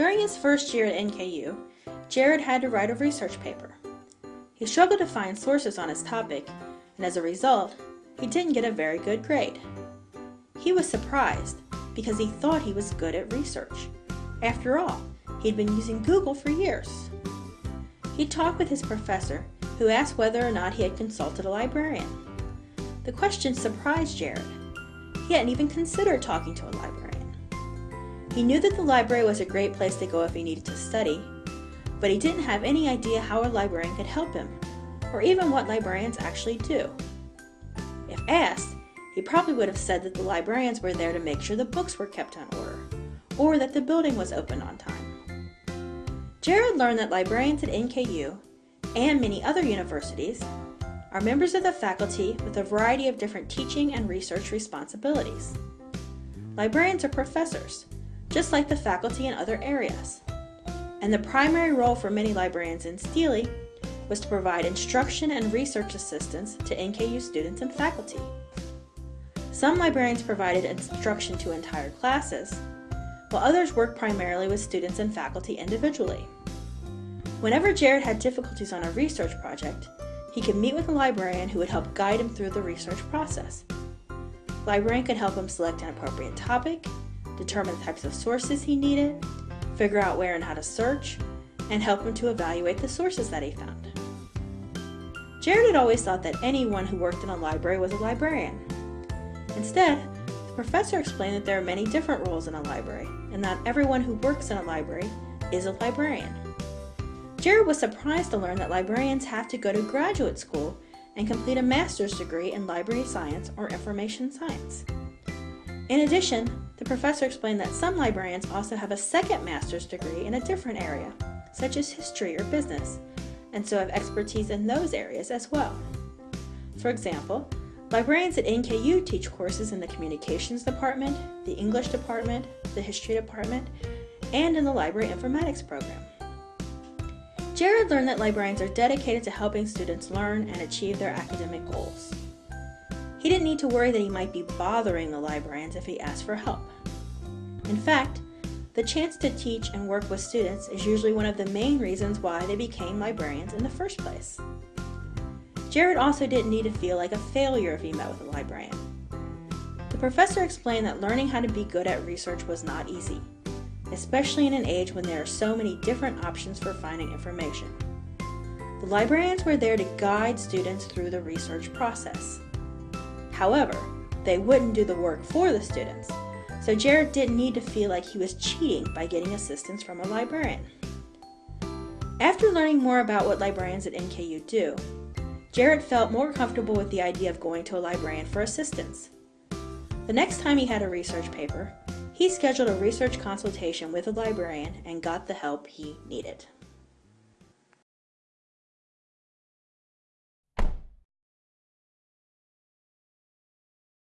During his first year at NKU, Jared had to write a research paper. He struggled to find sources on his topic, and as a result, he didn't get a very good grade. He was surprised because he thought he was good at research. After all, he'd been using Google for years. He talked with his professor, who asked whether or not he had consulted a librarian. The question surprised Jared. He hadn't even considered talking to a librarian. He knew that the library was a great place to go if he needed to study, but he didn't have any idea how a librarian could help him, or even what librarians actually do. If asked, he probably would have said that the librarians were there to make sure the books were kept on order, or that the building was open on time. Jared learned that librarians at NKU, and many other universities, are members of the faculty with a variety of different teaching and research responsibilities. Librarians are professors, just like the faculty in other areas. And the primary role for many librarians in Steely was to provide instruction and research assistance to NKU students and faculty. Some librarians provided instruction to entire classes, while others worked primarily with students and faculty individually. Whenever Jared had difficulties on a research project, he could meet with a librarian who would help guide him through the research process. Librarian could help him select an appropriate topic, determine the types of sources he needed, figure out where and how to search, and help him to evaluate the sources that he found. Jared had always thought that anyone who worked in a library was a librarian. Instead, the professor explained that there are many different roles in a library, and not everyone who works in a library is a librarian. Jared was surprised to learn that librarians have to go to graduate school and complete a master's degree in library science or information science. In addition, the professor explained that some librarians also have a second master's degree in a different area, such as history or business, and so have expertise in those areas as well. For example, librarians at NKU teach courses in the communications department, the English department, the history department, and in the library informatics program. Jared learned that librarians are dedicated to helping students learn and achieve their academic goals. He didn't need to worry that he might be bothering the librarians if he asked for help. In fact, the chance to teach and work with students is usually one of the main reasons why they became librarians in the first place. Jared also didn't need to feel like a failure if he met with a librarian. The professor explained that learning how to be good at research was not easy especially in an age when there are so many different options for finding information. The librarians were there to guide students through the research process. However, they wouldn't do the work for the students, so Jared didn't need to feel like he was cheating by getting assistance from a librarian. After learning more about what librarians at NKU do, Jared felt more comfortable with the idea of going to a librarian for assistance. The next time he had a research paper, he scheduled a research consultation with a librarian and got the help he needed.